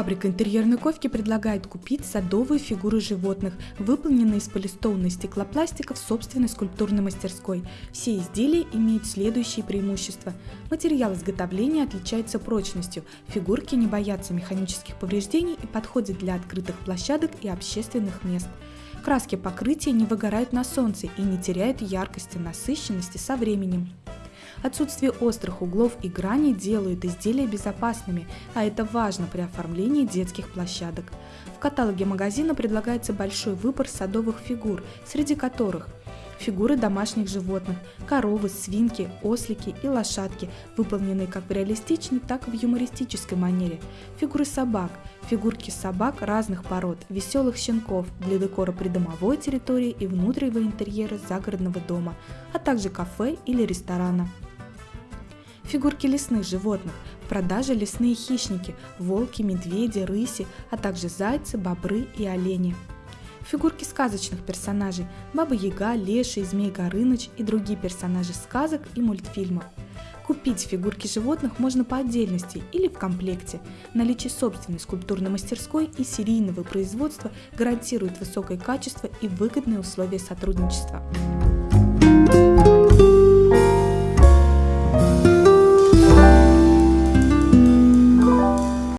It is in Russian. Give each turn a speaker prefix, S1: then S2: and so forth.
S1: Фабрика интерьерной ковки предлагает купить садовые фигуры животных, выполненные из полистованной стеклопластика в собственной скульптурной мастерской. Все изделия имеют следующие преимущества. Материал изготовления отличается прочностью, фигурки не боятся механических повреждений и подходят для открытых площадок и общественных мест. Краски покрытия не выгорают на солнце и не теряют яркости, насыщенности со временем. Отсутствие острых углов и граней делают изделия безопасными, а это важно при оформлении детских площадок. В каталоге магазина предлагается большой выбор садовых фигур, среди которых фигуры домашних животных, коровы, свинки, ослики и лошадки, выполненные как в реалистичной, так и в юмористической манере, фигуры собак, фигурки собак разных пород, веселых щенков для декора придомовой территории и внутреннего интерьера загородного дома, а также кафе или ресторана. Фигурки лесных животных, в продаже лесные хищники, волки, медведи, рыси, а также зайцы, бобры и олени. Фигурки сказочных персонажей – Баба Яга, Леший, Змей Горыныч и другие персонажи сказок и мультфильмов. Купить фигурки животных можно по отдельности или в комплекте. Наличие собственной скульптурной мастерской и серийного производства гарантирует высокое качество и выгодные условия сотрудничества.